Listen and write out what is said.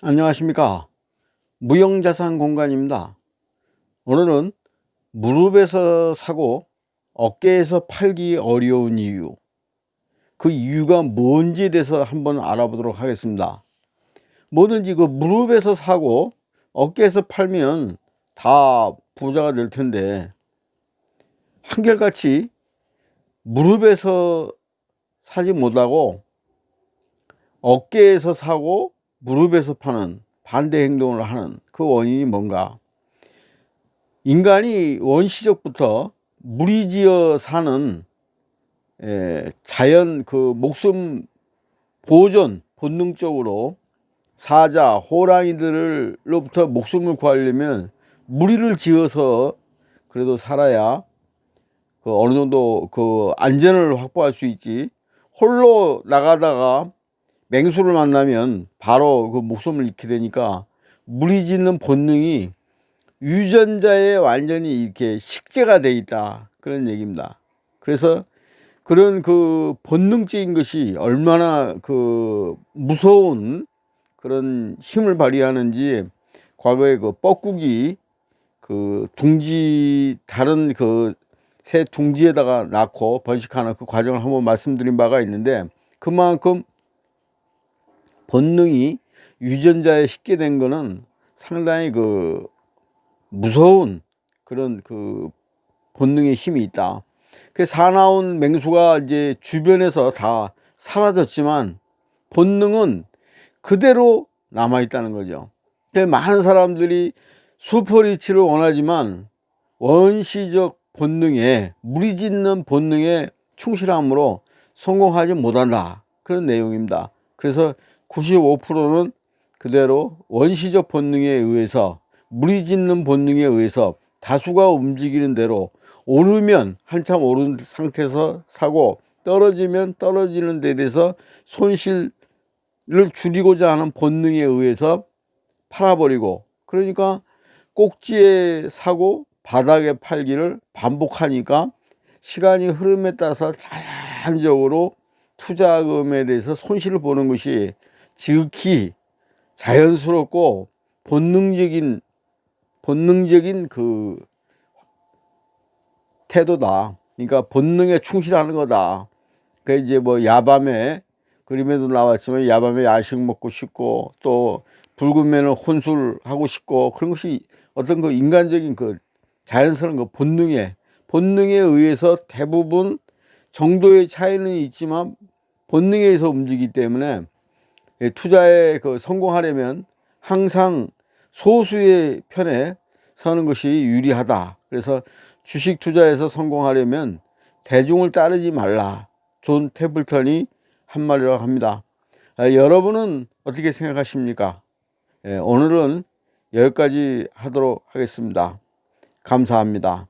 안녕하십니까. 무형자산 공간입니다. 오늘은 무릎에서 사고 어깨에서 팔기 어려운 이유. 그 이유가 뭔지에 대해서 한번 알아보도록 하겠습니다. 뭐든지 그 무릎에서 사고 어깨에서 팔면 다 부자가 될 텐데 한결같이 무릎에서 사지 못하고 어깨에서 사고 무릎에서 파는 반대 행동을 하는 그 원인이 뭔가? 인간이 원시적부터 무리지어 사는 자연 그 목숨 보존 본능적으로 사자 호랑이들로부터 목숨을 구하려면 무리를 지어서 그래도 살아야 그 어느 정도 그 안전을 확보할 수 있지. 홀로 나가다가 맹수를 만나면 바로 그 목숨을 잃게 되니까 무리 짓는 본능이 유전자에 완전히 이렇게 식재가 돼 있다. 그런 얘기입니다. 그래서 그런 그 본능적인 것이 얼마나 그 무서운 그런 힘을 발휘하는지 과거에 그 뻐꾸기 그 둥지 다른 그 새 둥지에다가 낳고 번식하는 그 과정을 한번 말씀드린 바가 있는데 그만큼 본능이 유전자에 식게 된 거는 상당히 그 무서운 그런 그 본능의 힘이 있다. 그 사나운 맹수가 이제 주변에서 다 사라졌지만 본능은 그대로 남아 있다는 거죠. 많은 사람들이 슈퍼리치를 원하지만 원시적 본능에 무리짓는 본능에 충실함으로 성공하지 못한다. 그런 내용입니다. 그래서 95%는 그대로 원시적 본능에 의해서 무리짓는 본능에 의해서 다수가 움직이는 대로 오르면 한참 오른 상태에서 사고 떨어지면 떨어지는 데 대해서 손실을 줄이고자 하는 본능에 의해서 팔아버리고 그러니까 꼭지에 사고 바닥에 팔기를 반복하니까 시간이 흐름에 따라서 자연적으로 투자금에 대해서 손실을 보는 것이 지극히 자연스럽고 본능적인 본능적인 그 태도다. 그러니까 본능에 충실하는 거다. 그 이제 뭐 야밤에 그림에도 나왔지만 야밤에 야식 먹고 싶고 또 붉은 면을 혼술하고 싶고 그런 것이 어떤 그 인간적인 그 자연스러운 그 본능에 본능에 의해서 대부분 정도의 차이는 있지만 본능에 의해서 움직이기 때문에 예, 투자에 그 성공하려면 항상 소수의 편에 서는 것이 유리하다. 그래서 주식 투자에서 성공하려면 대중을 따르지 말라. 존 태블턴이 한 말이라고 합니다. 아, 여러분은 어떻게 생각하십니까? 예, 오늘은 여기까지 하도록 하겠습니다. 감사합니다.